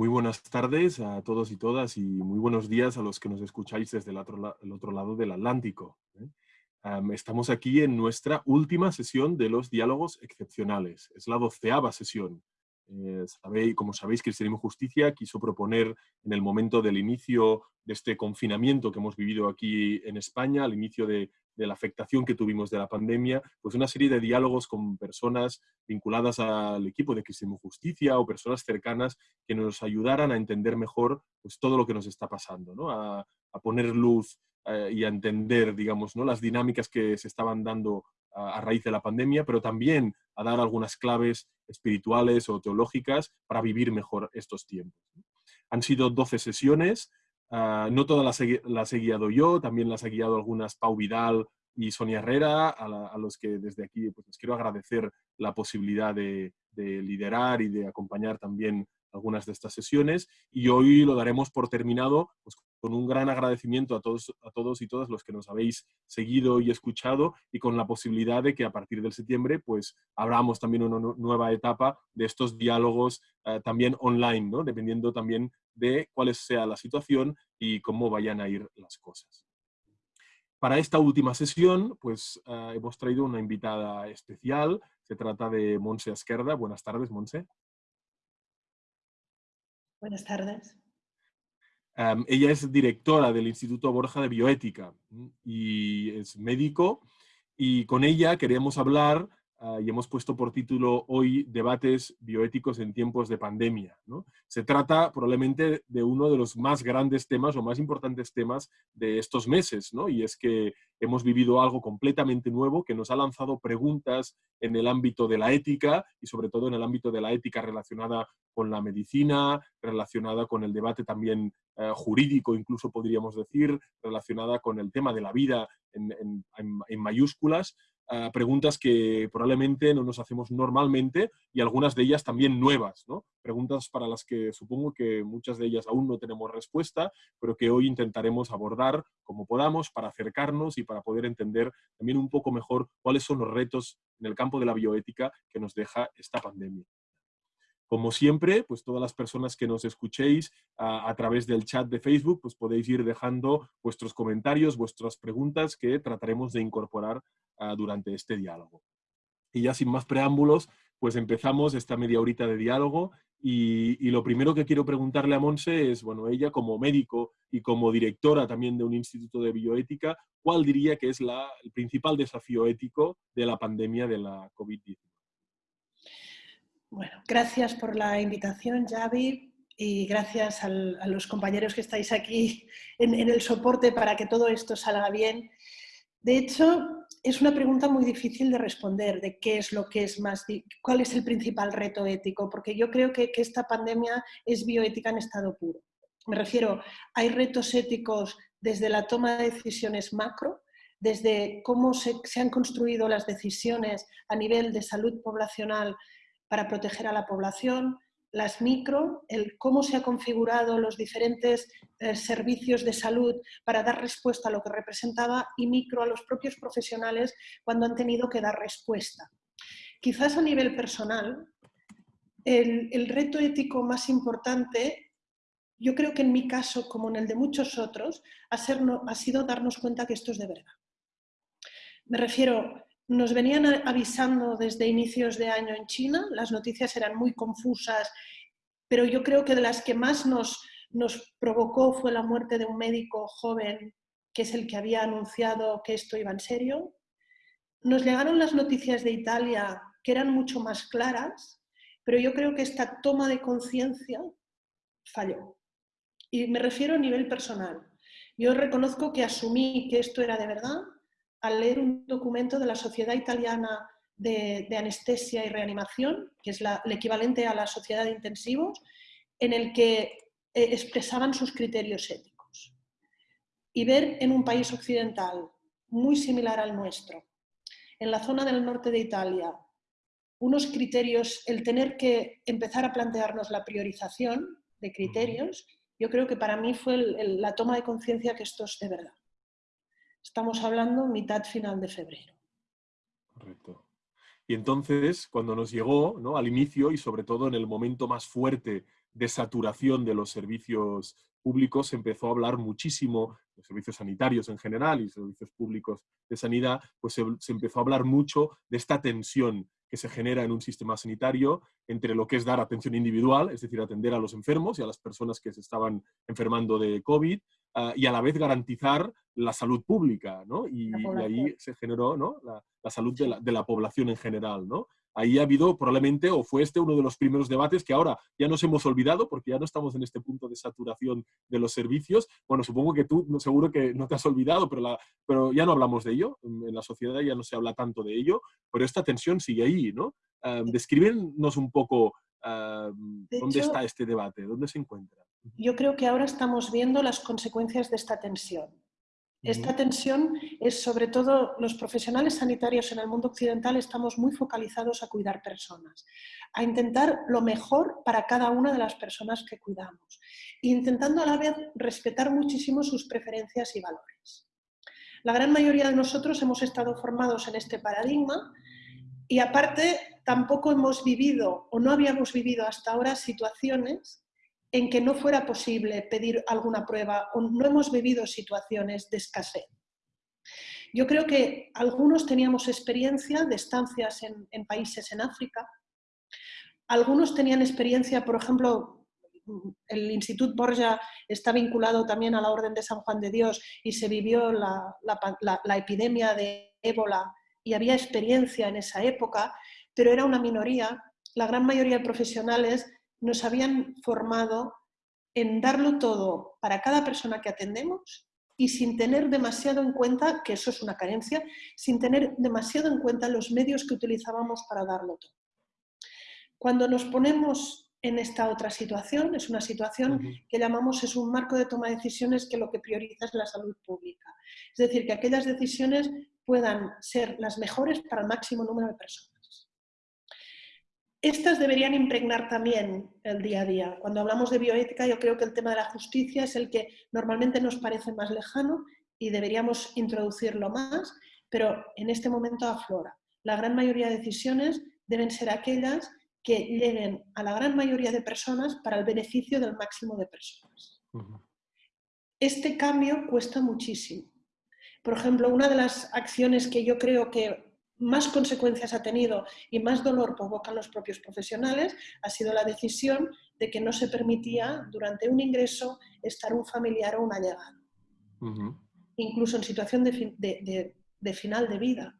Muy buenas tardes a todos y todas y muy buenos días a los que nos escucháis desde el otro, otro lado del Atlántico. ¿eh? estamos aquí en nuestra última sesión de los diálogos excepcionales. Es la doceava sesión. Eh, sabéis, como sabéis, Cristianismo y Justicia quiso proponer en el momento del inicio de este confinamiento que hemos vivido aquí en España, al inicio de, la afectación que tuvimos de la pandemia, pues una serie de diálogos con personas vinculadas al equipo de Cristianismo Justicia o personas cercanas que nos ayudaran a entender mejor pues, todo lo que nos está pasando, ¿no? a, poner luz eh, y a entender, digamos, ¿no? las dinámicas que se estaban dando a, raíz de la pandemia, pero también a dar algunas claves espirituales o teológicas para vivir mejor estos tiempos. Han sido 12 sesiones, Ah, no todas las he, guiado yo, también las he guiado algunas Pau Vidal y Sonia Herrera, a, los que desde aquí pues, les quiero agradecer la posibilidad de, liderar y de acompañar también algunas de estas sesiones. Y hoy lo daremos por terminado pues, con un gran agradecimiento a todos, a todos y todas los que nos habéis seguido y escuchado y con la posibilidad de que a partir del septiembre pues abramos también una nueva etapa de estos diálogos eh, también online, ¿no? dependiendo también de cuál sea la situación y cómo vayan a ir las cosas. Para esta última sesión, pues eh, hemos traído una invitada especial. Se trata de Monse Esquerda. Buenas tardes, Monse. Buenas tardes. Ella es directora del Instituto Borja de Bioética y es médico y con ella queremos hablar Ah, y hemos puesto por título hoy Debates bioéticos en tiempos de pandemia. Se trata probablemente de uno de los más grandes temas o más importantes temas de estos meses, ¿no? y es que hemos vivido algo completamente nuevo que nos ha lanzado preguntas en el ámbito de la ética y sobre todo en el ámbito de la ética relacionada con la medicina, relacionada con el debate también eh, jurídico, incluso podríamos decir, relacionada con el tema de la vida en mayúsculas, preguntas que probablemente no nos hacemos normalmente y algunas de ellas también nuevas. Preguntas para las que supongo que muchas de ellas aún no tenemos respuesta, pero que hoy intentaremos abordar como podamos para acercarnos y para poder entender también un poco mejor cuáles son los retos en el campo de la bioética que nos deja esta pandemia. Como siempre, pues todas las personas que nos escuchéis a, través del chat de Facebook, pues podéis ir dejando vuestros comentarios, vuestras preguntas que trataremos de incorporar ah, durante este diálogo. Y ya sin más preámbulos, pues empezamos esta media horita de diálogo y, lo primero que quiero preguntarle a Monse es, bueno, ella como médico y como directora también de un instituto de bioética, ¿cuál diría que es el principal desafío ético de la pandemia de la COVID-19? Bueno, gracias por la invitación, Javi, y gracias a los compañeros que estáis aquí en, el soporte para que todo esto salga bien. De hecho, es una pregunta muy difícil de responder, de qué es lo que es más, cuál es el principal reto ético, porque yo creo que, esta pandemia es bioética en estado puro. Me refiero, hay retos éticos desde la toma de decisiones macro, desde cómo se, se han construido las decisiones a nivel de salud poblacional para proteger a la población, las micro, el cómo se han configurado los diferentes eh, servicios de salud para dar respuesta a lo que representaba y micro a los propios profesionales cuando han tenido que dar respuesta. Quizás a nivel personal, el, reto ético más importante, yo creo que en mi caso, como en el de muchos otros, ha sido darnos cuenta que esto es de verdad. Me refiero, nos venían avisando desde inicios de año en China, las noticias eran muy confusas, pero yo creo que de las que más nos, nos provocó fue la muerte de un médico joven, que es el que había anunciado que esto iba en serio. Nos llegaron las noticias de Italia, que eran mucho más claras, pero yo creo que esta toma de conciencia falló. Y me refiero a nivel personal. Yo reconozco que asumí que esto era de verdad, al leer un documento de la Sociedad Italiana de, Anestesia y Reanimación, que es el equivalente a la Sociedad de Intensivos, en el que eh, expresaban sus criterios éticos. Y ver en un país occidental muy similar al nuestro, en la zona del norte de Italia, unos criterios, el tener que empezar a plantearnos la priorización de criterios, yo creo que para mí fue la toma de conciencia que esto es de verdad. Estamos hablando mitad final de febrero. Correcto. Y entonces, cuando nos llegó ¿no? al inicio y sobre todo en el momento más fuerte de saturación de los servicios públicos se empezó a hablar muchísimo, de servicios sanitarios en general y servicios públicos de sanidad, pues se, empezó a hablar mucho de esta tensión que se genera en un sistema sanitario entre lo que es dar atención individual, es decir, atender a los enfermos y a las personas que se estaban enfermando de COVID, ah, y a la vez garantizar la salud pública, ¿no? Y, ahí se generó ¿no? la, salud de la, de la, población en general, ¿no? ahí ha habido probablemente, o fue este uno de los primeros debates que ahora ya nos hemos olvidado porque ya no estamos en este punto de saturación de los servicios. Bueno, supongo que tú seguro que no te has olvidado, pero, la, pero ya no hablamos de ello, en la sociedad ya no se habla tanto de ello, pero esta tensión sigue ahí, ¿no? Um, descríbenos un poco dónde está este debate, dónde se encuentra. Yo creo que ahora estamos viendo las consecuencias de esta tensión. Esta tensión es sobre todo los profesionales sanitarios en el mundo occidental estamos muy focalizados a cuidar personas, a intentar lo mejor para cada una de las personas que cuidamos, intentando a la vez respetar muchísimo sus preferencias y valores. La gran mayoría de nosotros hemos estado formados en este paradigma y aparte tampoco hemos vivido o no habíamos vivido hasta ahora situaciones en que no fuera posible pedir alguna prueba o no hemos vivido situaciones de escasez. Yo creo que algunos teníamos experiencia de estancias en, países en África, algunos tenían experiencia, por ejemplo, el Instituto Borja está vinculado también a la Orden de San Juan de Dios y se vivió la, la epidemia de ébola y había experiencia en esa época, pero era una minoría. La gran mayoría de profesionales nos habían formado en darlo todo para cada persona que atendemos y sin tener demasiado en cuenta, que eso es una carencia, sin tener demasiado en cuenta los medios que utilizábamos para darlo todo. Cuando nos ponemos en esta otra situación, es una situación que llamamos, es un marco de toma de decisiones que lo que prioriza es la salud pública. Es decir, que aquellas decisiones puedan ser las mejores para el máximo número de personas. Estas deberían impregnar también el día a día. Cuando hablamos de bioética, yo creo que el tema de la justicia es el que normalmente nos parece más lejano y deberíamos introducirlo más, pero en este momento aflora. La gran mayoría de decisiones deben ser aquellas que lleguen a la gran mayoría de personas para el beneficio del máximo de personas. Este cambio cuesta muchísimo. Por ejemplo, una de las acciones que yo creo que más consecuencias ha tenido y más dolor provocan los propios profesionales ha sido la decisión de que no se permitía durante un ingreso estar un familiar o un allegado, incluso en situación de, de final de vida.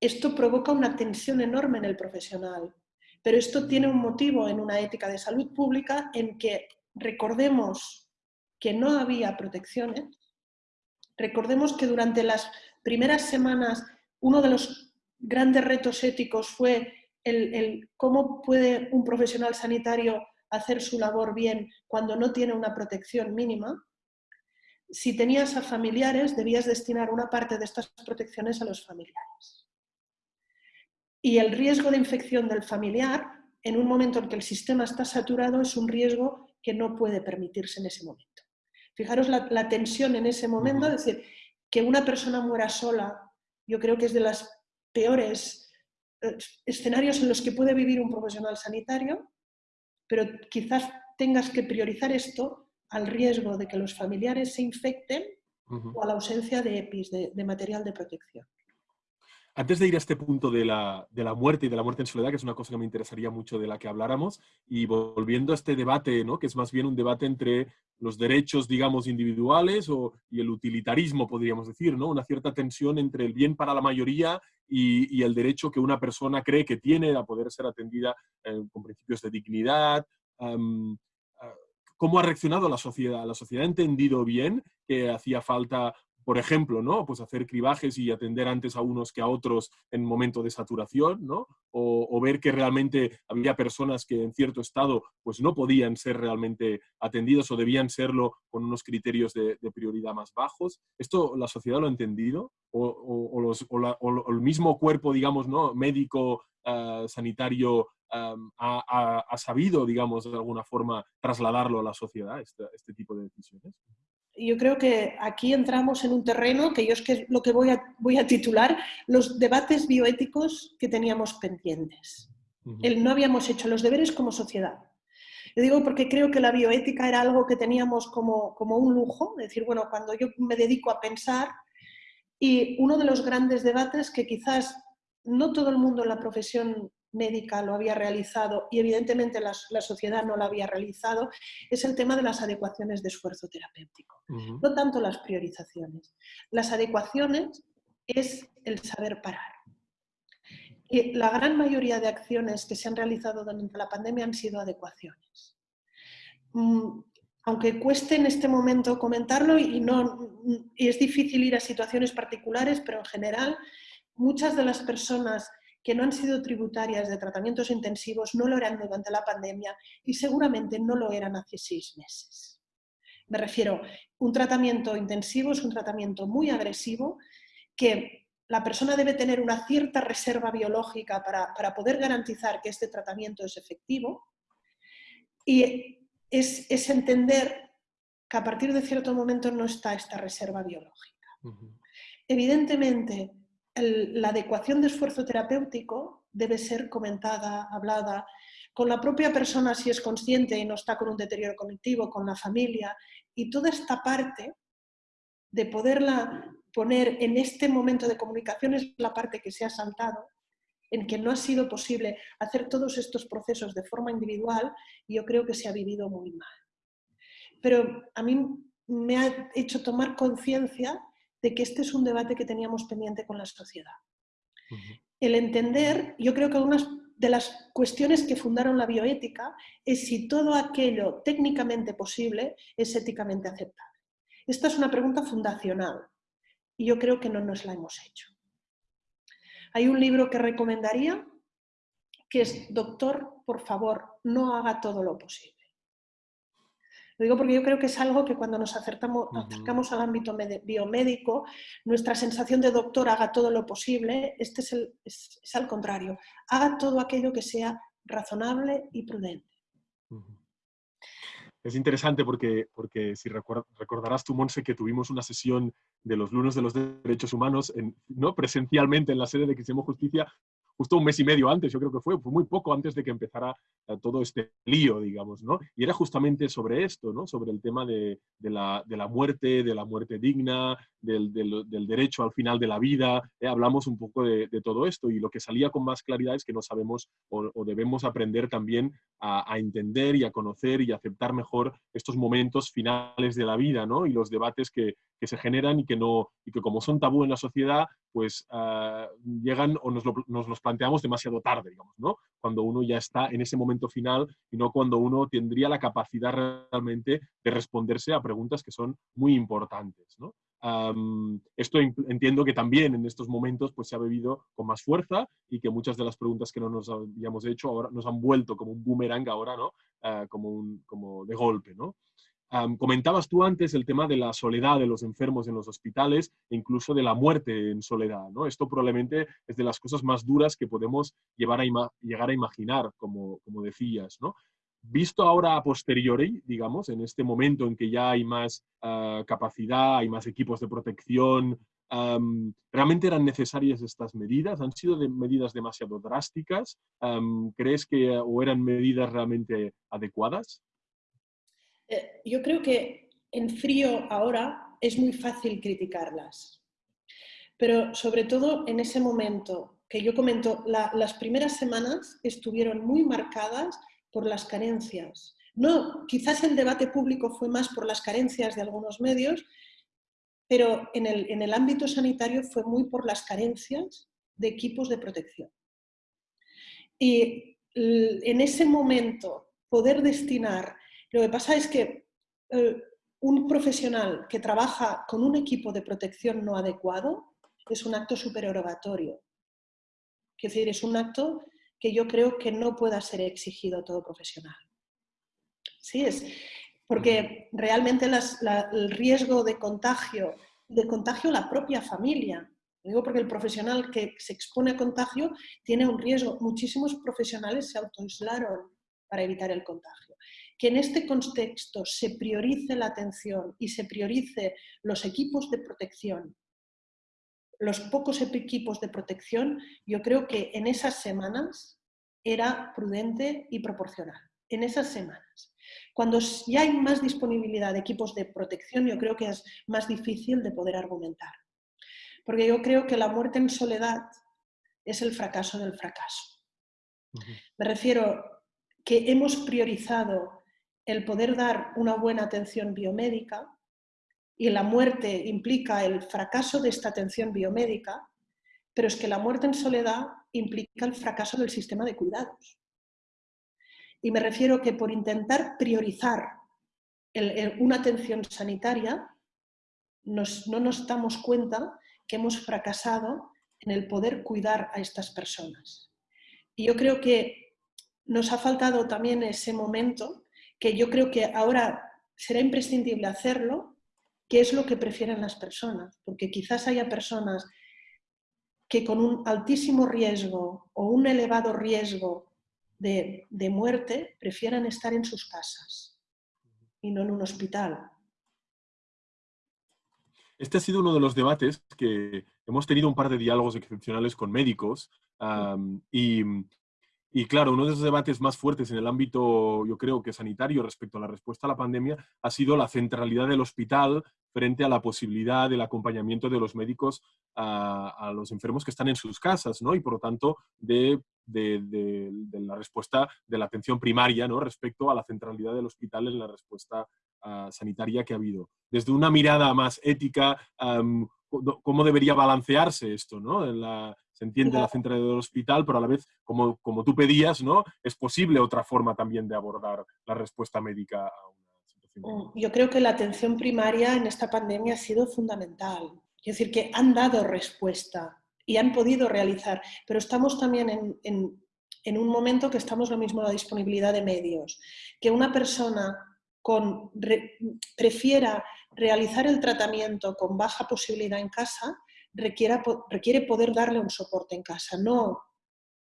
Esto provoca una tensión enorme en el profesional, pero esto tiene un motivo en una ética de salud pública en que recordemos que no había protecciones, recordemos que durante las primeras semanas uno de los grandes retos éticos fue el, cómo puede un profesional sanitario hacer su labor bien cuando no tiene una protección mínima. Si tenías a familiares, debías destinar una parte de estas protecciones a los familiares. Y el riesgo de infección del familiar, en un momento en que el sistema está saturado, es un riesgo que no puede permitirse en ese momento. Fijaros la, la tensión en ese momento, es decir, que una persona muera sola yo creo que es de los peores eh, escenarios en los que puede vivir un profesional sanitario, pero quizás tengas que priorizar esto al riesgo de que los familiares se infecten o a la ausencia de EPIs, de material de protección. Antes de ir a este punto de la, muerte y de la muerte en soledad, que es una cosa que me interesaría mucho de la que habláramos, y volviendo a este debate, ¿no? que es más bien un debate entre los derechos, digamos, individuales y el utilitarismo, podríamos decir, ¿no? una cierta tensión entre el bien para la mayoría y, el derecho que una persona cree que tiene a poder ser atendida eh, con principios de dignidad. Ah, ¿Cómo ha reaccionado la sociedad? ¿La sociedad ha entendido bien que hacía falta por ejemplo, ¿no? Pues hacer cribajes y atender antes a unos que a otros en momento de saturación, ¿no? O, ver que realmente había personas que en cierto estado pues no podían ser realmente atendidos o debían serlo con unos criterios de, prioridad más bajos. ¿Esto la sociedad lo ha entendido? ¿O, los, el mismo cuerpo, digamos, ¿no? médico, ah, sanitario, ha, sabido, digamos, de alguna forma trasladarlo a la sociedad, este, este tipo de decisiones? Yo creo que aquí entramos en un terreno que yo es que lo que voy a, voy a titular los debates bioéticos que teníamos pendientes. El no habíamos hecho los deberes como sociedad. Lo digo porque creo que la bioética era algo que teníamos como, como un lujo, es decir, bueno, cuando yo me dedico a pensar, y uno de los grandes debates que quizás no todo el mundo en la profesión médica lo había realizado y evidentemente la, sociedad no lo había realizado, es el tema de las adecuaciones de esfuerzo terapéutico. No tanto las priorizaciones. Las adecuaciones es el saber parar. Y la gran mayoría de acciones que se han realizado durante la pandemia han sido adecuaciones. Mm, aunque cueste en este momento comentarlo y, no, y es difícil ir a situaciones particulares, pero en general muchas de las personas que no han sido tributarias de tratamientos intensivos no lo eran durante la pandemia y seguramente no lo eran hace seis meses. Me refiero, un tratamiento intensivo es un tratamiento muy agresivo que la persona debe tener una cierta reserva biológica para, para poder garantizar que este tratamiento es efectivo y es, es, entender que a partir de cierto momento no está esta reserva biológica. Evidentemente, la adecuación de esfuerzo terapéutico debe ser comentada, hablada con la propia persona si es consciente y no está con un deterioro cognitivo, con la familia, y toda esta parte de poderla poner en este momento de comunicación es la parte que se ha saltado, en que no ha sido posible hacer todos estos procesos de forma individual y yo creo que se ha vivido muy mal. Pero a mí me ha hecho tomar conciencia de que este es un debate que teníamos pendiente con la sociedad. El entender, yo creo que algunas de las cuestiones que fundaron la bioética es si todo aquello técnicamente posible es éticamente aceptable. Esta es una pregunta fundacional y yo creo que no nos la hemos hecho. Hay un libro que recomendaría que es Doctor, por favor, no haga todo lo posible. Lo digo porque yo creo que es algo que cuando nos acercamos, acercamos al ámbito biomédico, nuestra sensación de doctor haga todo lo posible, este es, el, es, al contrario, haga todo aquello que sea razonable y prudente. Es interesante porque, porque si recordarás tú, Monse, que tuvimos una sesión de los lunes de los derechos humanos en, ¿no? presencialmente en la sede de Cristiano Justicia, justo un mes y medio antes, yo creo que fue, muy poco antes de que empezara eh, todo este lío, digamos, ¿no? Y era justamente sobre esto, ¿no? Sobre el tema de, la, muerte, de la muerte digna, del, derecho al final de la vida, ¿eh? hablamos un poco de, todo esto y lo que salía con más claridad es que no sabemos o, debemos aprender también a, a, entender y a conocer y aceptar mejor estos momentos finales de la vida, ¿no? Y los debates que, que se generan y que, no, y que como son tabú en la sociedad, pues uh, llegan o nos, lo, nos, los planteamos demasiado tarde, digamos, ¿no? Cuando uno ya está en ese momento final y no cuando uno tendría la capacidad realmente de responderse a preguntas que son muy importantes, ¿no? Esto entiendo que también en estos momentos pues, se ha bebido con más fuerza y que muchas de las preguntas que no nos habíamos hecho ahora nos han vuelto como un boomerang ahora, ¿no? Uh, como, un, como de golpe, ¿no? Um, comentabas tú antes el tema de la soledad de los enfermos en los hospitales e incluso de la muerte en soledad. ¿no? Esto probablemente es de las cosas más duras que podemos llevar a llegar a imaginar, como, como decías. ¿no? Visto ahora a posteriori, digamos, en este momento en que ya hay más uh, capacidad, hay más equipos de protección, um, ¿realmente eran necesarias estas medidas? ¿Han sido de medidas demasiado drásticas? Um, ¿Crees que o eran medidas realmente adecuadas? Eh, yo creo que en frío ahora es muy fácil criticarlas, pero sobre todo en ese momento que yo comento, la, las primeras semanas estuvieron muy marcadas por las carencias. No, quizás el debate público fue más por las carencias de algunos medios, pero en el, en el ámbito sanitario fue muy por las carencias de equipos de protección. Y en ese momento poder destinar lo que pasa es que eh, un profesional que trabaja con un equipo de protección no adecuado es un acto supererogatorio. Es decir, es un acto que yo creo que no pueda ser exigido a todo profesional. Sí, es porque realmente el riesgo de contagio, de contagio a la propia familia, digo porque el profesional que se expone a contagio tiene un riesgo. Muchísimos profesionales se autoaislaron para evitar el contagio que en este contexto se priorice la atención y se priorice los equipos de protección, los pocos equipos de protección, yo creo que en esas semanas era prudente y proporcional. en esas semanas. Cuando ya hay más disponibilidad de equipos de protección, yo creo que es más difícil de poder argumentar. Porque yo creo que la muerte en soledad es el fracaso del fracaso. Me refiero que hemos priorizado el poder dar una buena atención biomédica y la muerte implica el fracaso de esta atención biomédica, pero es que la muerte en soledad implica el fracaso del sistema de cuidados. Y me refiero que por intentar priorizar una atención sanitaria, no nos damos cuenta que hemos fracasado en el poder cuidar a estas personas. Y yo creo que nos ha faltado también ese momento, que yo creo que ahora será imprescindible hacerlo, que es lo que prefieren las personas, porque quizás haya personas que con un altísimo riesgo o un elevado riesgo de, muerte prefieran estar en sus casas y no en un hospital. Este ha sido uno de los debates que hemos tenido un par de diálogos excepcionales con médicos y, y, claro, uno de esos debates más fuertes en el ámbito, yo creo que sanitario respecto a la respuesta a la pandemia ha sido la centralidad del hospital frente a la posibilidad del acompañamiento de los médicos a, los enfermos que están en sus casas, ¿no? Y por lo tanto de de, la respuesta de la atención primaria ¿no? respecto a la centralidad del hospital en la respuesta ah, sanitaria que ha habido. Desde una mirada más ética, ¿cómo debería balancearse esto? ¿no? Se entiende la centralidad del hospital, pero a la vez, como, como tú pedías, ¿no? es posible otra forma también de abordar la respuesta médica a una situación. Mm, yo creo que la atención primaria en esta pandemia ha sido fundamental. Es decir, que han dado respuesta y han podido realizar, pero estamos también en, un momento que estamos lo mismo en la disponibilidad de medios, que una persona con, prefiera realizar el tratamiento con baja posibilidad en casa, requiera, requiere poder darle un soporte en casa, no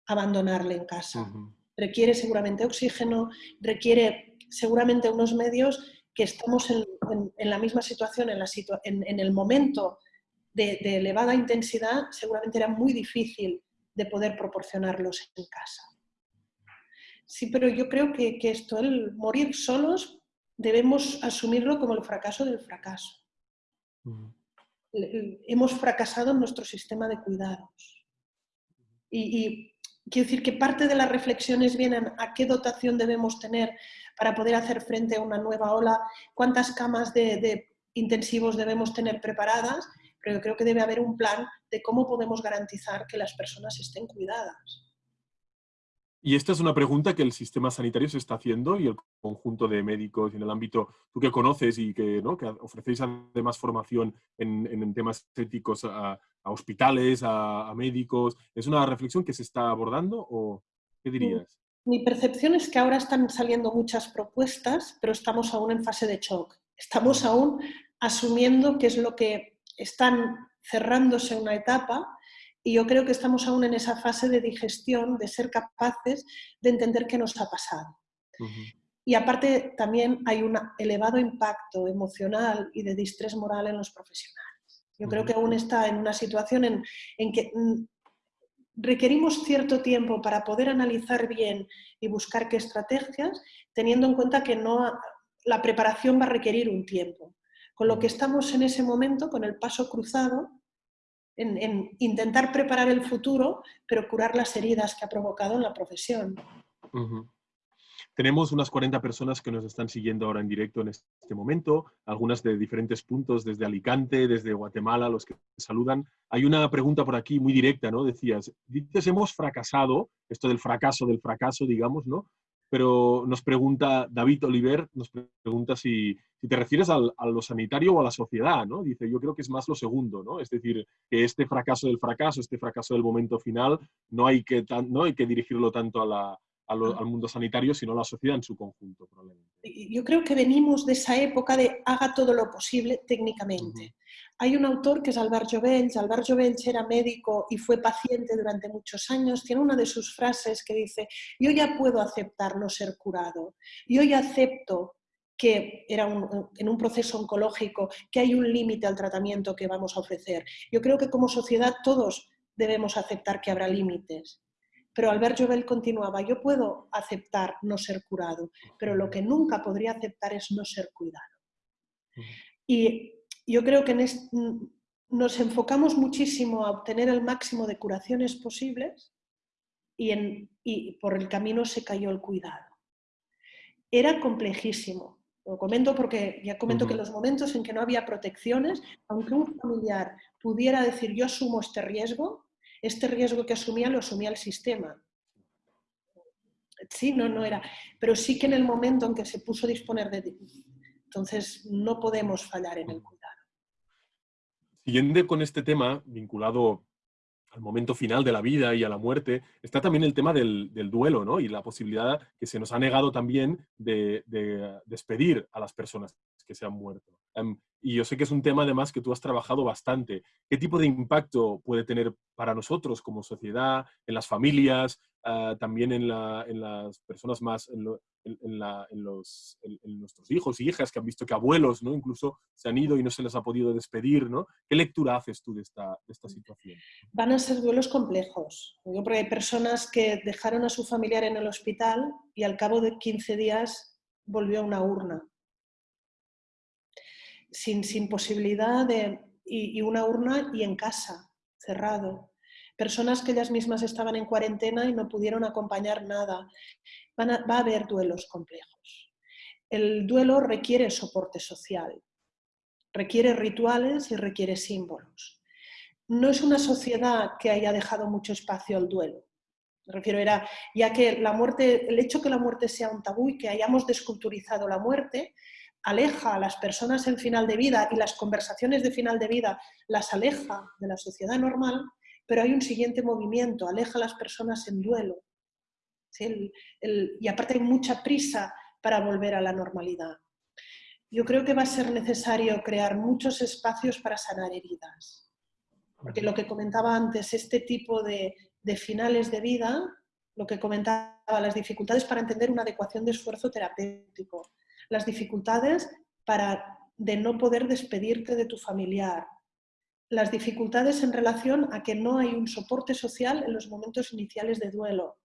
abandonarle en casa. Requiere seguramente oxígeno, requiere seguramente unos medios que estamos en, la misma situación, en, la en el momento de, elevada intensidad seguramente era muy difícil de poder proporcionarlos en casa. Sí, pero yo creo que, esto, el morir solos, debemos asumirlo como el fracaso del fracaso. Hemos fracasado en nuestro sistema de cuidados. Y, quiero decir que parte de las reflexiones vienen a qué dotación debemos tener para poder hacer frente a una nueva ola, cuántas camas de intensivos debemos tener preparadas pero yo creo que debe haber un plan de cómo podemos garantizar que las personas estén cuidadas. Y esta es una pregunta que el sistema sanitario se está haciendo y el conjunto de médicos en el ámbito, tú que conoces y que, ¿no? que ofrecéis además formación en, temas éticos a, hospitales, a, médicos, ¿es una reflexión que se está abordando o qué dirías? Mi percepción es que ahora están saliendo muchas propuestas, pero estamos aún en fase de shock. Estamos aún asumiendo qué es lo que están cerrándose una etapa y yo creo que estamos aún en esa fase de digestión, de ser capaces de entender qué nos ha pasado. Y aparte también hay un elevado impacto emocional y de distrés moral en los profesionales. Yo creo que aún está en una situación en, en que mm, requerimos cierto tiempo para poder analizar bien y buscar qué estrategias, teniendo en cuenta que no, la preparación va a requerir un tiempo. Con lo que estamos en ese momento, con el paso cruzado, en, intentar preparar el futuro, pero curar las heridas que ha provocado en la profesión. Tenemos unas 40 personas que nos están siguiendo ahora en directo en este momento, algunas de diferentes puntos, desde Alicante, desde Guatemala, los que saludan. Hay una pregunta por aquí muy directa, ¿no? Decías, dices, hemos fracasado, esto del fracaso del fracaso, digamos, ¿no? Pero nos pregunta David Oliver, nos pregunta si, te refieres al, a lo sanitario o a la sociedad, ¿no? Dice, yo creo que es más lo segundo, ¿no? Es decir, que este fracaso del fracaso, este fracaso del momento final, no hay que, no hay que dirigirlo tanto a la, al mundo sanitario, sino a la sociedad en su conjunto, probablemente. Yo creo que venimos de esa época de haga todo lo posible técnicamente. Hay un autor que es Albert Jovells. Albert Jovells era médico y fue paciente durante muchos años. Tiene una de sus frases que dice, yo ya puedo aceptar no ser curado. Yo ya acepto que era en un proceso oncológico, que hay un límite al tratamiento que vamos a ofrecer. Yo creo que como sociedad todos debemos aceptar que habrá límites Pero Albert Jovel continuaba, yo puedo aceptar no ser curado, pero lo que nunca podría aceptar es no ser cuidado. Y yo creo que nos enfocamos muchísimo a obtener el máximo de curaciones posibles y, y por el camino se cayó el cuidado. Era complejísimo, lo comento porque ya comento que en los momentos en que no había protecciones, aunque un familiar pudiera decir yo asumo este riesgo, este riesgo que asumía lo asumía el sistema. Sí, no, no era. Pero sí que en el momento en que se puso a disponer de... Entonces no podemos fallar en el cuidado. Siguiendo con este tema, vinculado al momento final de la vida y a la muerte, está también el tema del, duelo, ¿no? Y la posibilidad que se nos ha negado también de, despedir a las personas que se han muerto. Y yo sé que es un tema además que tú has trabajado bastante. ¿Qué tipo de impacto puede tener para nosotros como sociedad, en las familias, ah, también en, las personas más, en, los, en, nuestros hijos y hijas que han visto que abuelos ¿no? incluso se han ido y no se les ha podido despedir. ¿no? ¿Qué lectura haces tú de esta, esta situación? Van a ser duelos complejos. porque hay personas que dejaron a su familiar en el hospital y al cabo de 15 días volvió a una urna. Sin, sin posibilidad de... Y, y una urna y en casa, cerrado personas que ellas mismas estaban en cuarentena y no pudieron acompañar nada va a haber duelos complejos. El duelo requiere soporte social, requiere rituales y requiere símbolos. No es una sociedad que haya dejado mucho espacio al duelo. Me refiero, era, ya que la muerte, el hecho que la muerte sea un tabú y que hayamos desculturizado la muerte, aleja a las personas en final de vida y las conversaciones de final de vida las aleja de la sociedad normal, pero hay un siguiente movimiento, aleja a las personas en duelo, y aparte hay mucha prisa para volver a la normalidad. Yo creo que va a ser necesario crear muchos espacios para sanar heridas. Porque lo que comentaba antes, este tipo de, finales de vida, lo que comentaba, las dificultades para entender una adecuación de esfuerzo terapéutico, las dificultades para, de no poder despedirte de tu familiar, las dificultades en relación a que no hay un soporte social en los momentos iniciales de duelo,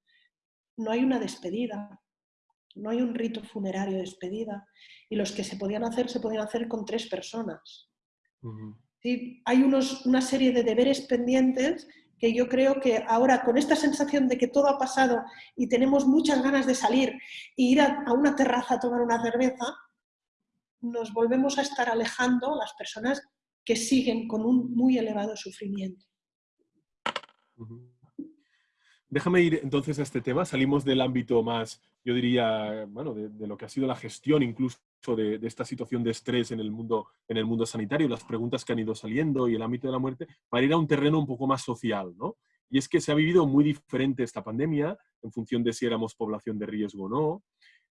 no hay una despedida, no hay un rito funerario de despedida. Y los que se podían hacer, se podían hacer con tres personas. Hay unos, una serie de deberes pendientes que yo creo que ahora, con esta sensación de que todo ha pasado y tenemos muchas ganas de salir e ir a, una terraza a tomar una cerveza, nos volvemos a estar alejando las personas que siguen con un muy elevado sufrimiento. Déjame ir entonces a este tema. Salimos del ámbito más, yo diría, bueno, de, lo que ha sido la gestión incluso de, esta situación de estrés en el, mundo, en el mundo sanitario, las preguntas que han ido saliendo y el ámbito de la muerte, para ir a un terreno un poco más social, ¿no? Y es que se ha vivido muy diferente esta pandemia en función de si éramos población de riesgo o no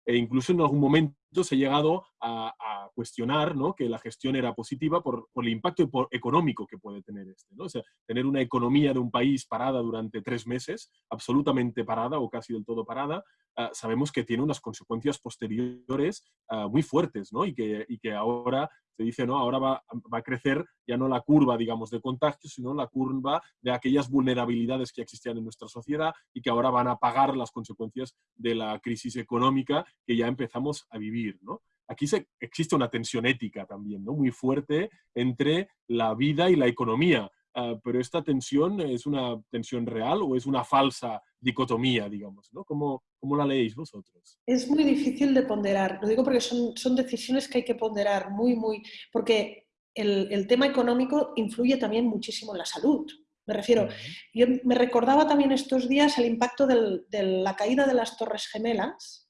e incluso en algún momento se ha llegado a, cuestionar ¿no? que la gestión era positiva por, el impacto económico que puede tener este. ¿no? O sea, tener una economía de un país parada durante tres meses, absolutamente parada o casi del todo parada, ah, sabemos que tiene unas consecuencias posteriores ah, muy fuertes ¿no? y, que, y que ahora se dice, no, ahora va, va, a crecer ya no la curva, digamos, de contagio, sino la curva de aquellas vulnerabilidades que existían en nuestra sociedad y que ahora van a pagar las consecuencias de la crisis económica que ya empezamos a vivir, ¿no? Aquí se, existe una tensión ética también, ¿no? Muy fuerte entre la vida y la economía. Ah, pero esta tensión es una tensión real o es una falsa dicotomía, digamos, ¿no? ¿Cómo, ¿Cómo, la leéis vosotros? Es muy difícil de ponderar, lo digo porque son, son decisiones que hay que ponderar muy, muy, porque el, el, tema económico influye también muchísimo en la salud. Me refiero, yo me recordaba también estos días el impacto del, de la caída de las Torres Gemelas.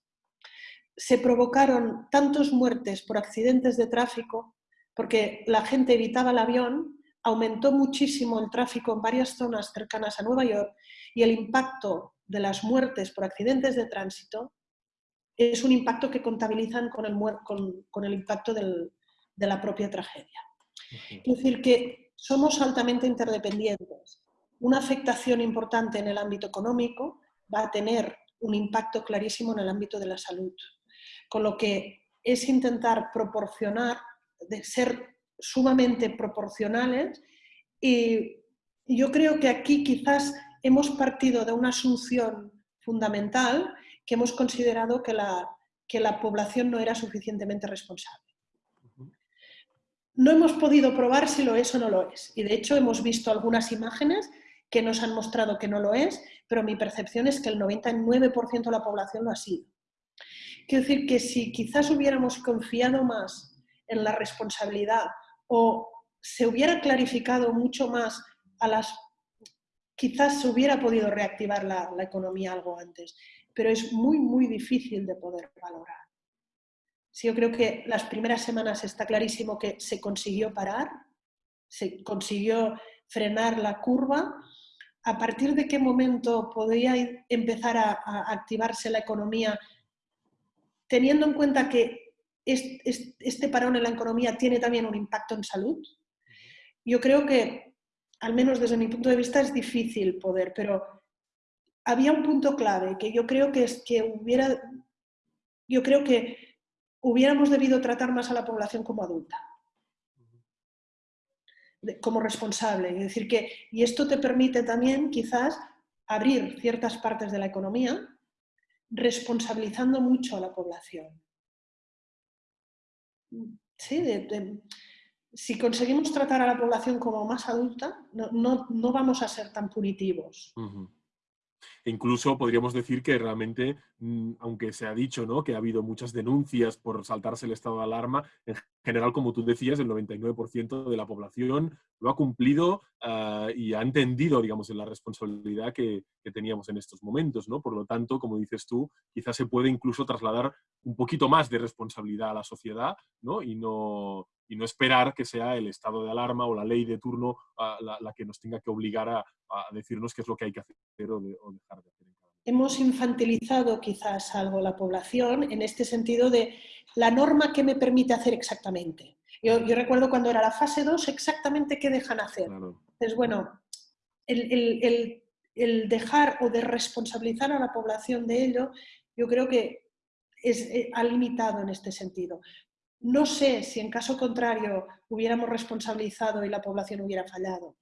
Se provocaron tantas muertes por accidentes de tráfico porque la gente evitaba el avión aumentó muchísimo el tráfico en varias zonas cercanas a Nueva York y el impacto de las muertes por accidentes de tránsito es un impacto que contabilizan con el, con, el impacto de la propia tragedia. Es decir, que somos altamente interdependientes. Una afectación importante en el ámbito económico va a tener un impacto clarísimo en el ámbito de la salud. Con lo que es intentar proporcionar, de ser sumamente proporcionales y yo creo que aquí quizás hemos partido de una asunción fundamental que hemos considerado que la, que la población no era suficientemente responsable. No hemos podido probar si lo es o no lo es. Y de hecho hemos visto algunas imágenes que nos han mostrado que no lo es, pero mi percepción es que el 99% de la población lo ha sido. Quiero decir que si quizás hubiéramos confiado más en la responsabilidad o se hubiera clarificado mucho más a las... quizás se hubiera podido reactivar la, economía algo antes, pero es muy, muy difícil de poder valorar. Sí, yo creo que las primeras semanas está clarísimo que se consiguió parar, se consiguió frenar la curva. ¿A partir de qué momento podría empezar a activarse la economía teniendo en cuenta que este parón en la economía tiene también un impacto en salud, yo creo que, al menos desde mi punto de vista, es difícil poder, pero había un punto clave que yo creo que es que hubiera, yo creo que hubiéramos debido tratar más a la población como adulta, como responsable. Es decir, que, y esto te permite también quizás abrir ciertas partes de la economía responsabilizando mucho a la población. Si conseguimos tratar a la población como más adulta, no, vamos a ser tan punitivos. E incluso podríamos decir que realmente, mm, aunque se ha dicho ¿no? que ha habido muchas denuncias por saltarse el estado de alarma, en general, como tú decías, el 99% de la población lo ha cumplido ah, y ha entendido, digamos, la responsabilidad que, teníamos en estos momentos, ¿no? Por lo tanto, como dices tú, quizás se puede incluso trasladar un poquito más de responsabilidad a la sociedad, ¿no? Y no, y no esperar que sea el estado de alarma o la ley de turno ah, la, que nos tenga que obligar a, decirnos qué es lo que hay que hacer o, dejar de hacer. Hemos infantilizado quizás algo la población en este sentido de la norma que me permite hacer exactamente. Yo, recuerdo cuando era la fase 2 exactamente qué dejan hacer. Entonces, bueno, el, el, dejar o de responsabilizar a la población de ello, yo creo que es, eh, ha limitado en este sentido. No sé si en caso contrario hubiéramos responsabilizado y la población hubiera fallado.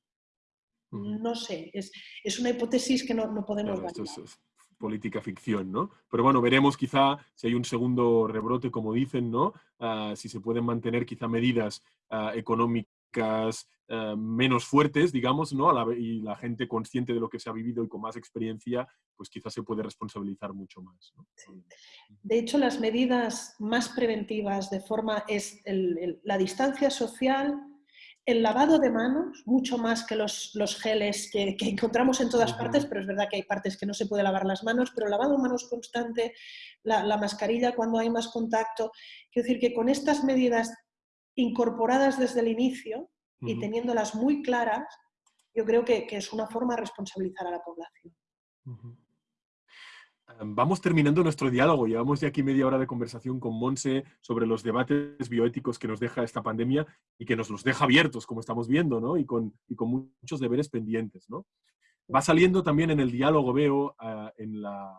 No sé, es, una hipótesis que no, podemos claro, es, política ficción, ¿no? Pero bueno, veremos quizá si hay un segundo rebrote, como dicen, ¿no? Ah, si se pueden mantener quizá medidas ah, económicas eh, menos fuertes, digamos, ¿no? y la gente consciente de lo que se ha vivido y con más experiencia, pues quizás se puede responsabilizar mucho más. De hecho, las medidas más preventivas de forma es la distancia social, el lavado de manos, mucho más que los, los geles que, encontramos en todas partes, pero es verdad que hay partes que no se puede lavar las manos, pero el lavado de manos constante, la, la mascarilla cuando hay más contacto. Quiero decir que con estas medidas incorporadas desde el inicio y teniéndolas muy claras, yo creo que, es una forma de responsabilizar a la población. Vamos terminando nuestro diálogo. Llevamos ya aquí media hora de conversación con Monse sobre los debates bioéticos que nos deja esta pandemia y que nos los deja abiertos, como estamos viendo, ¿no? y, con, con muchos deberes pendientes. ¿no? Va saliendo también en el diálogo, veo, en, la,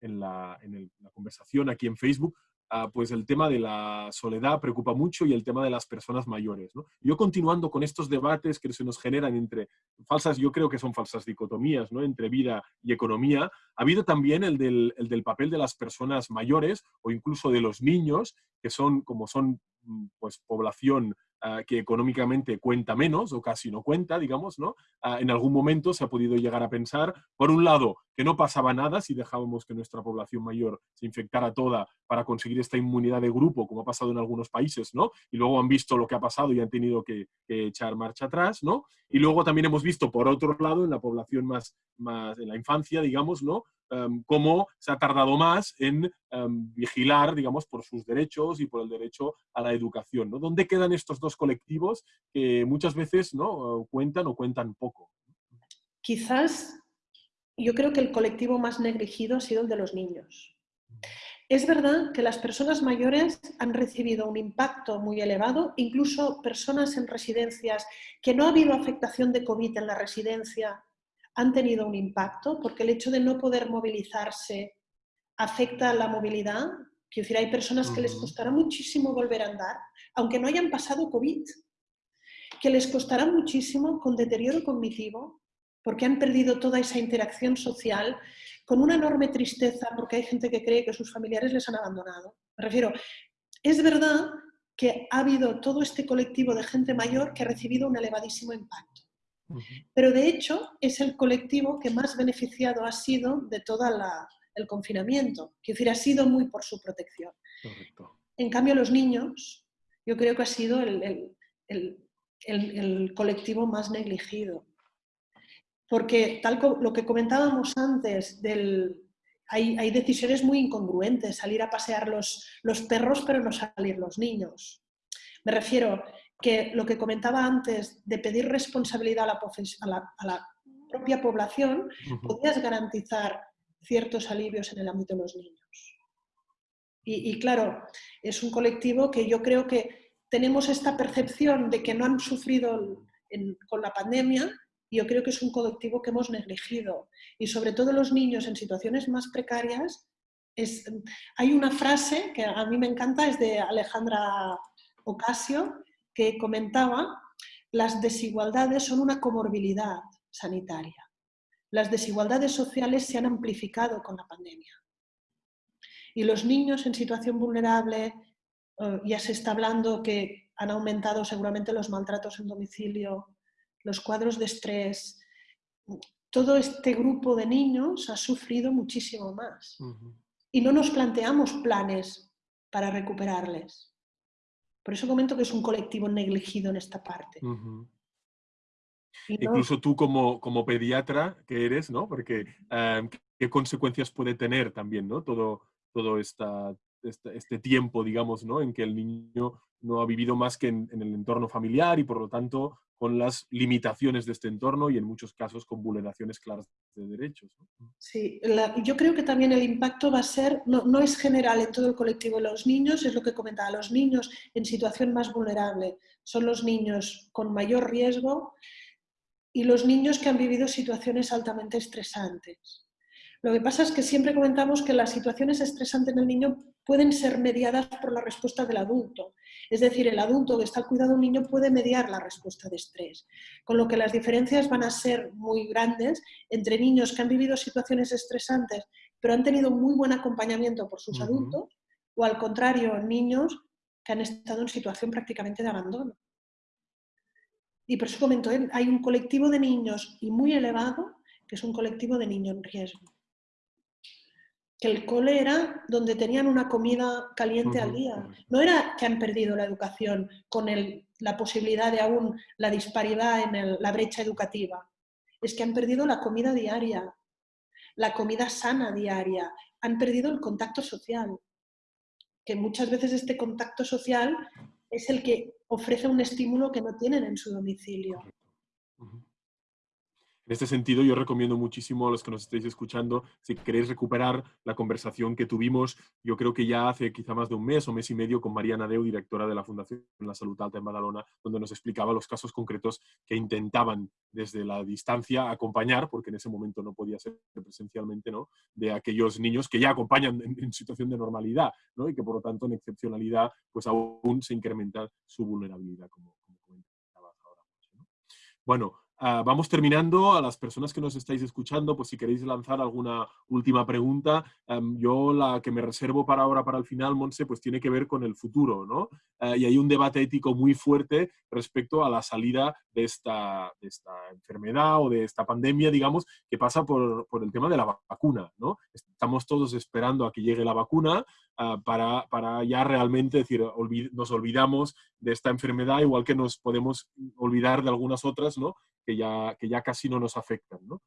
en, la, en la conversación aquí en Facebook, Ah, pues el tema de la soledad preocupa mucho y el tema de las personas mayores. Yo continuando con estos debates que se nos generan entre falsas, yo creo que son falsas dicotomías, ¿no? entre vida y economía, ha habido también el del, el del papel de las personas mayores o incluso de los niños, que son, como son mm, pues, población Ah, que económicamente cuenta menos o casi no cuenta, digamos, ¿no? Ah, en algún momento se ha podido llegar a pensar, por un lado, que no pasaba nada si dejábamos que nuestra población mayor se infectara toda para conseguir esta inmunidad de grupo, como ha pasado en algunos países, ¿no? Y luego han visto lo que ha pasado y han tenido que, echar marcha atrás, ¿no? Y luego también hemos visto, por otro lado, en la población más, más en la infancia, digamos, ¿no? Em, cómo se ha tardado más en em, vigilar, digamos, por sus derechos y por el derecho a la educación. ¿Dónde quedan estos dos colectivos que muchas veces ¿no? cuentan o cuentan poco? Quizás yo creo que el colectivo más negligido ha sido el de los niños. Es verdad que las personas mayores han recibido un impacto muy elevado, incluso personas en residencias que no ha habido afectación de COVID en la residencia, han tenido un impacto, porque el hecho de no poder movilizarse afecta la movilidad. Quiero decir, hay personas que les costará muchísimo volver a andar, aunque no hayan pasado COVID, que les costará muchísimo con deterioro cognitivo, porque han perdido toda esa interacción social con una enorme tristeza porque hay gente que cree que sus familiares les han abandonado. Me refiero, es verdad que ha habido todo este colectivo de gente mayor que ha recibido un elevadísimo impacto. Pero de hecho es el colectivo que más beneficiado ha sido de todo el confinamiento. Quiero decir, ha sido muy por su protección. En cambio, los niños, yo creo que ha sido el, el colectivo más negligido. Porque tal como lo que comentábamos antes, del, hay, hay, decisiones muy incongruentes, salir a pasear los, los perros pero no salir los niños. Me refiero que lo que comentaba antes de pedir responsabilidad a la, a la, propia población, podías garantizar ciertos alivios en el ámbito de los niños. Y, y, claro, es un colectivo que yo creo que tenemos esta percepción de que no han sufrido en, con la pandemia yo creo que es un colectivo que hemos negligido. Y sobre todo los niños en situaciones más precarias, es, hay una frase que a mí me encanta, es de Alejandra Ocasio, que comentaba, las desigualdades son una comorbilidad sanitaria. Las desigualdades sociales se han amplificado con la pandemia. Y los niños en situación vulnerable, eh, ya se está hablando que han aumentado seguramente los maltratos en domicilio, los cuadros de estrés, todo este grupo de niños ha sufrido muchísimo más. Y no nos planteamos planes para recuperarles. Por eso comento que es un colectivo negligido en esta parte. Incluso tú como, como, pediatra que eres, ¿no? Porque em, qué consecuencias puede tener también, ¿no? Todo, todo esta, este, este, tiempo, digamos, ¿no? En que el niño no ha vivido más que en, el entorno familiar y por lo tanto con las limitaciones de este entorno y en muchos casos con vulneraciones claras de derechos. Sí, yo creo que también el impacto va a ser, no, no, es general en todo el colectivo de los niños, es lo que comentaba, los niños en situación más vulnerable son los niños con mayor riesgo y los niños que han vivido situaciones altamente estresantes. Lo que pasa es que siempre comentamos que las situaciones estresantes en el niño pueden ser mediadas por la respuesta del adulto. Es decir, el adulto que está al cuidado de un niño puede mediar la respuesta de estrés, con lo que las diferencias van a ser muy grandes entre niños que han vivido situaciones estresantes pero han tenido muy buen acompañamiento por sus adultos o al contrario, niños que han estado en situación prácticamente de abandono. Y por eso comento, hay un colectivo de niños y muy elevado que es un colectivo de niños en riesgo que el cole era donde tenían una comida caliente al día. No era que han perdido la educación con la posibilidad de aún la disparidad en la brecha educativa. Es que han perdido la comida diaria, la comida sana diaria, han perdido el contacto social. Que muchas veces este contacto social es el que ofrece un estímulo que no tienen en su domicilio. En este sentido, yo recomiendo muchísimo a los que nos estéis escuchando, si queréis recuperar la conversación que tuvimos, yo creo que ya hace quizá más de un mes o mes y medio con Mariana Deu, directora de la Fundación La Salud Alta en Badalona, donde nos explicaba los casos concretos que intentaban desde la distancia acompañar, porque en ese momento no podía ser presencialmente, ¿no? de aquellos niños que ya acompañan en, situación de normalidad ¿no? y que por lo tanto en excepcionalidad pues aún se incrementa su vulnerabilidad, como, como ahora. Bueno, Ah, vamos terminando. A las personas que nos estáis escuchando, pues si queréis lanzar alguna última pregunta, em, yo la que me reservo para ahora, para el final, Monse, pues tiene que ver con el futuro, ¿no? Eh, y hay un debate ético muy fuerte respecto a la salida de esta, de esta enfermedad o de esta pandemia, digamos, que pasa por, por el tema de la vacuna, ¿no? Estamos todos esperando a que llegue la vacuna ah, para, para, ya realmente decir, nos olvidamos de esta enfermedad, igual que nos podemos olvidar de algunas otras, ¿no? Que ya, que ya casi no nos afectan. ¿no?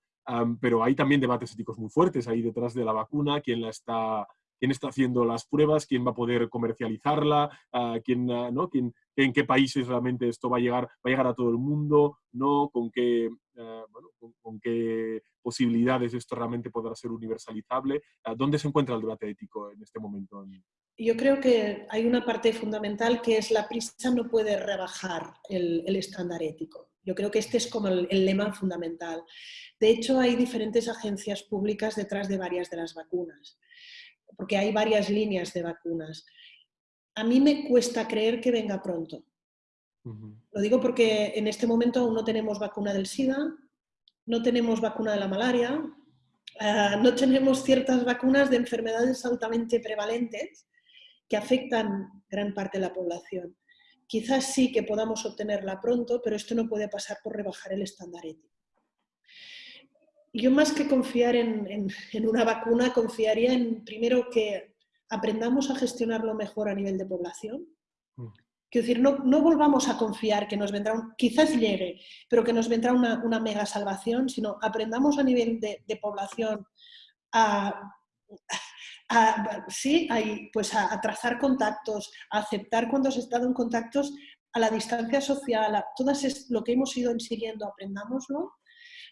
pero hay también debates éticos muy fuertes ahí detrás de la vacuna, quién la está, quién está haciendo las pruebas, quién va a poder comercializarla, uh, quién, uh, ¿no? ¿Quién, en qué países realmente esto va a llegar, va a llegar a todo el mundo, ¿no? con, qué, uh, bueno, con, con, qué posibilidades esto realmente podrá ser universalizable. ¿Dónde se encuentra el debate ético en este momento? Yo creo que hay una parte fundamental que es la prisa no puede rebajar el, el estándar ético. Yo creo que este es como el, lema fundamental. De hecho, hay diferentes agencias públicas detrás de varias de las vacunas, porque hay varias líneas de vacunas. A mí me cuesta creer que venga pronto. Lo digo porque en este momento aún no tenemos vacuna del SIDA, no tenemos vacuna de la malaria, ah, no tenemos ciertas vacunas de enfermedades altamente prevalentes que afectan gran parte de la población. Quizás sí que podamos obtenerla pronto, pero esto no puede pasar por rebajar el estándar ético. Yo más que confiar en, una vacuna, confiaría en primero que aprendamos a gestionarlo mejor a nivel de población. Mm. Quiero decir, no, no, volvamos a confiar que nos vendrá, un, quizás llegue, pero que nos vendrá una, una mega salvación, sino aprendamos a nivel de, de población a, a, sí, pues a, trazar contactos, a aceptar cuando has estado en contactos, a la distancia social, a todo lo que hemos ido siguiendo, aprendámoslo,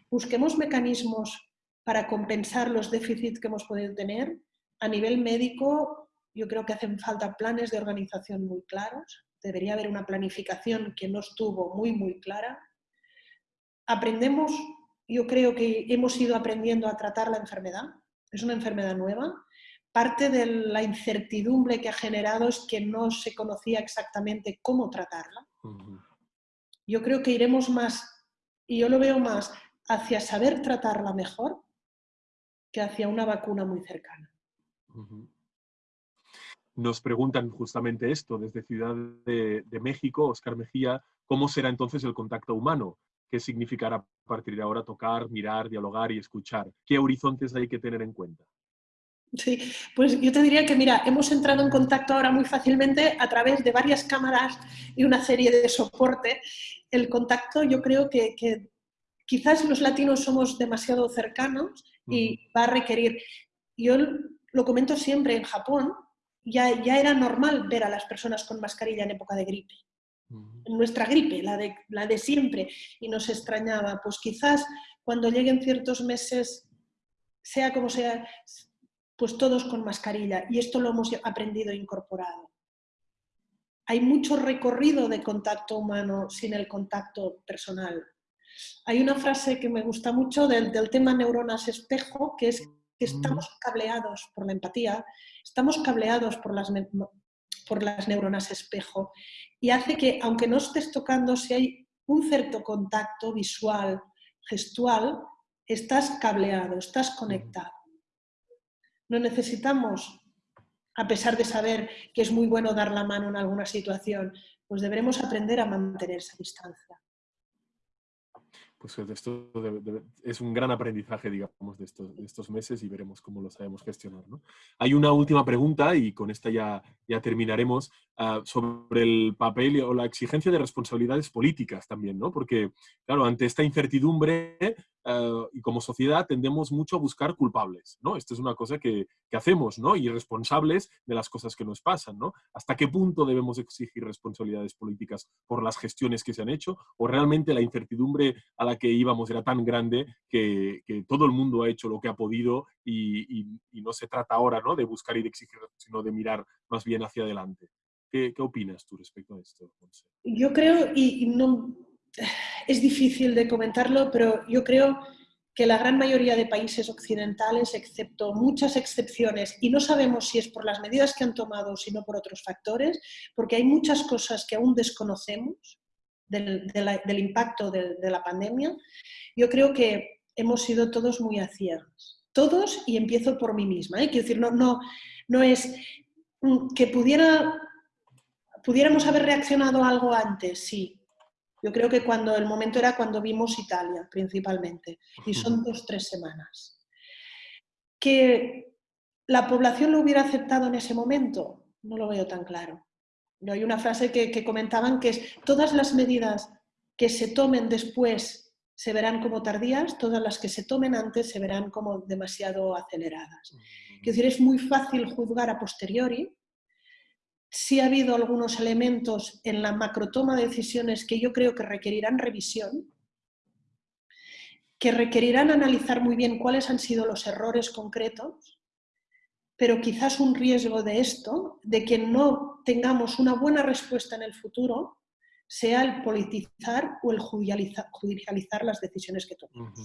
busquemos mecanismos para compensar los déficits que hemos podido tener. A nivel médico, yo creo que hacen falta planes de organización muy claros. Debería haber una planificación que no estuvo muy, muy clara. Aprendemos, yo creo que hemos ido aprendiendo a tratar la enfermedad. Es una enfermedad nueva parte de la incertidumbre que ha generado es que no se conocía exactamente cómo tratarla. Yo creo que iremos más, y yo lo veo más, hacia saber tratarla mejor que hacia una vacuna muy cercana. Nos preguntan justamente esto desde Ciudad de, de México, Oscar Mejía, ¿cómo será entonces el contacto humano? ¿Qué significará a partir de ahora tocar, mirar, dialogar y escuchar? ¿Qué horizontes hay que tener en cuenta? Sí, pues yo te diría que, mira, hemos entrado en contacto ahora muy fácilmente a través de varias cámaras y una serie de soporte. El contacto yo creo que, quizás los latinos somos demasiado cercanos y va a requerir, yo lo comento siempre, en Japón ya, ya era normal ver a las personas con mascarilla en época de gripe. En nuestra gripe, la de, la de siempre, y nos extrañaba. Pues quizás cuando lleguen ciertos meses, sea como sea, pues todos con mascarilla. Y esto lo hemos aprendido e incorporado. Hay mucho recorrido de contacto humano sin el contacto personal. Hay una frase que me gusta mucho del, tema neuronas espejo, que es que estamos cableados por la empatía, estamos cableados por las, por las neuronas espejo y hace que, aunque no estés tocando, si hay un cierto contacto visual, gestual, estás cableado, estás conectado. No necesitamos, a pesar de saber que es muy bueno dar la mano en alguna situación, pues deberemos aprender a mantener esa distancia. Pues esto es un gran aprendizaje, digamos, de estos, meses y veremos cómo lo sabemos gestionar. Hay una última pregunta y con esta ya, ya terminaremos ah, sobre el papel o la exigencia de responsabilidades políticas también, ¿no? Porque, claro, ante esta incertidumbre, eh, y como sociedad tendemos mucho a buscar culpables, ¿no? Esto es una cosa que, que, hacemos, ¿no? Y responsables de las cosas que nos pasan, ¿no? ¿Hasta qué punto debemos exigir responsabilidades políticas por las gestiones que se han hecho? ¿O realmente la incertidumbre a la que íbamos era tan grande que, que todo el mundo ha hecho lo que ha podido y, y, no se trata ahora, ¿no? De buscar y de exigir, sino de mirar más bien hacia adelante. ¿Qué, qué opinas tú respecto a esto? Yo creo, y no, es difícil de comentarlo, pero yo creo que la gran mayoría de países occidentales, excepto muchas excepciones, y no sabemos si es por las medidas que han tomado o si no por otros factores, porque hay muchas cosas que aún desconocemos del, impacto de, la pandemia, yo creo que hemos sido todos muy a Todos, y empiezo por mí misma. ¿eh? Quiero decir, no, no, no es mm, que pudiera, pudiéramos haber reaccionado algo antes, sí, yo creo que cuando el momento era cuando vimos Italia, principalmente, y son dos, tres semanas. Que la población lo hubiera aceptado en ese momento, no lo veo tan claro. Hay una frase que, comentaban que es todas las medidas que se tomen después se verán como tardías, todas las que se tomen antes se verán como demasiado aceleradas. Es decir, es muy fácil juzgar a posteriori, sí ha habido algunos elementos en la macrotoma de decisiones que yo creo que requerirán revisión, que requerirán analizar muy bien cuáles han sido los errores concretos, pero quizás un riesgo de esto, de que no tengamos una buena respuesta en el futuro, sea el politizar o el judicializar las decisiones que tomamos.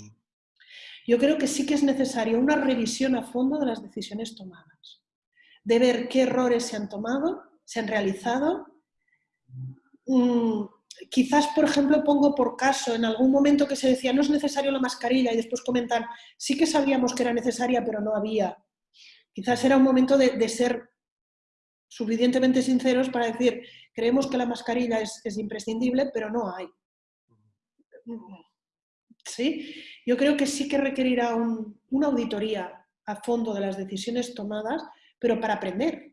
Yo creo que sí que es necesario una revisión a fondo de las decisiones tomadas, de ver qué errores se han tomado, se han realizado, mm, quizás, por ejemplo, pongo por caso en algún momento que se decía no es necesario la mascarilla y después comentan sí que sabíamos que era necesaria pero no había. Quizás era un momento de, ser suficientemente sinceros para decir creemos que la mascarilla es, imprescindible pero no hay. ¿Sí? Yo creo que sí que requerirá una auditoría a fondo de las decisiones tomadas, pero para aprender,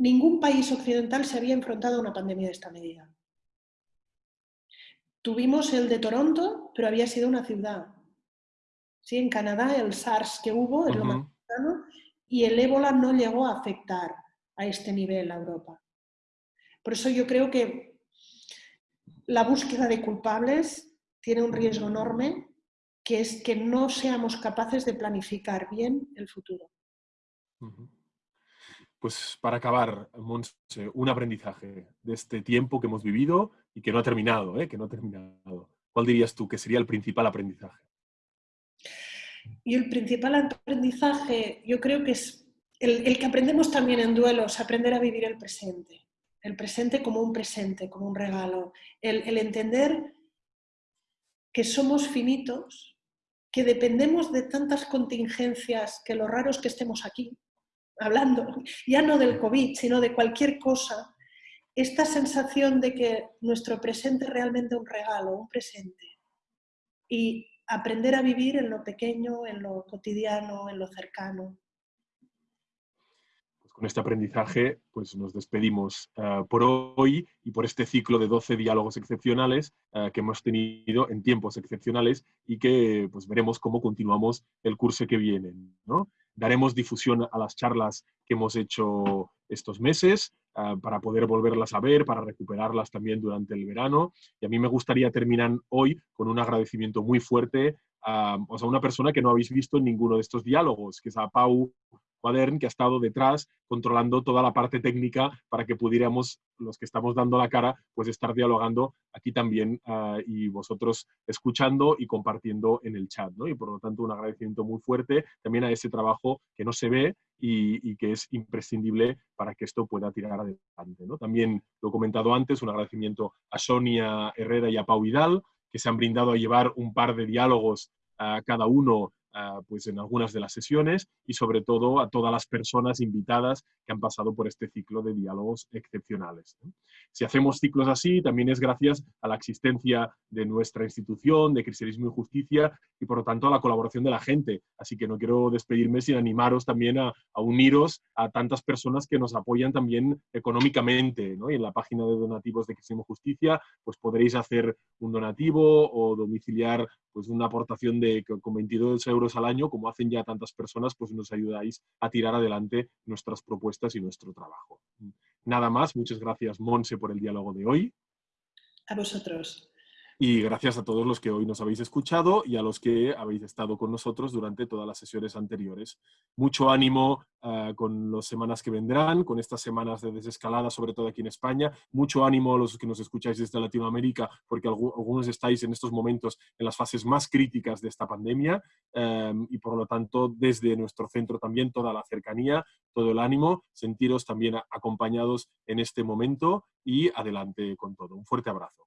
ningún país occidental se había enfrentado a una pandemia de esta medida. Tuvimos el de Toronto, pero había sido una ciudad. ¿Sí? En Canadá el SARS que hubo es lo más cercano y el ébola no llegó a afectar a este nivel a Europa. Por eso yo creo que la búsqueda de culpables tiene un riesgo enorme, que es que no seamos capaces de planificar bien el futuro. Pues para acabar, Monse, un aprendizaje de este tiempo que hemos vivido y que no ha terminado, ¿eh? que no ha terminado. ¿Cuál dirías tú que sería el principal aprendizaje? Y el principal aprendizaje, yo creo que es el, que aprendemos también en duelos, aprender a vivir el presente. El presente como un presente, como un regalo. El, el entender que somos finitos, que dependemos de tantas contingencias, que lo raro es que estemos aquí, hablando ya no del COVID, sino de cualquier cosa, esta sensación de que nuestro presente es realmente un regalo, un presente. Y aprender a vivir en lo pequeño, en lo cotidiano, en lo cercano. Pues con este aprendizaje pues nos despedimos eh, por hoy y por este ciclo de 12 diálogos excepcionales eh, que hemos tenido en tiempos excepcionales y que pues veremos cómo continuamos el curso que viene. ¿no? Daremos difusión a las charlas que hemos hecho estos meses ah, para poder volverlas a ver, para recuperarlas también durante el verano. Y a mí me gustaría terminar hoy con un agradecimiento muy fuerte a, a una persona que no habéis visto en ninguno de estos diálogos, que es a Pau Quadern, que ha estado detrás controlando toda la parte técnica para que pudiéramos, los que estamos dando la cara, pues estar dialogando aquí también ah, y vosotros escuchando y compartiendo en el chat. ¿no? Y por lo tanto un agradecimiento muy fuerte también a ese trabajo que no se ve y, que es imprescindible para que esto pueda tirar adelante. ¿no? También lo he comentado antes, un agradecimiento a Sonia Herrera y a Pau Vidal, que se han brindado a llevar un par de diálogos a cada uno pues en algunas de las sesiones y sobre todo a todas las personas invitadas que han pasado por este ciclo de diálogos excepcionales. Si hacemos ciclos así, también es gracias a la existencia de nuestra institución, de Cristianismo y Justicia, y por lo tanto a la colaboración de la gente. Así que no quiero despedirme sin animaros también a, uniros a tantas personas que nos apoyan también económicamente. Y en la página de donativos de Cristianismo y Justicia, pues podréis hacer un donativo o domiciliar pues una aportación de con 22 euros al año, como hacen ya tantas personas, pues nos ayudáis a tirar adelante nuestras propuestas y nuestro trabajo. Nada más, muchas gracias Monse por el diálogo de hoy. A vosotros. Y gracias a todos los que hoy nos habéis escuchado y a los que habéis estado con nosotros durante todas las sesiones anteriores. Mucho ánimo ah, con las semanas que vendrán, con estas semanas de desescalada, sobre todo aquí en España. Mucho ánimo a los que nos escucháis desde Latinoamérica, porque algunos estáis en estos momentos en las fases más críticas de esta pandemia em, y por lo tanto desde nuestro centro también toda la cercanía, todo el ánimo, sentiros también acompañados en este momento y adelante con todo. Un fuerte abrazo.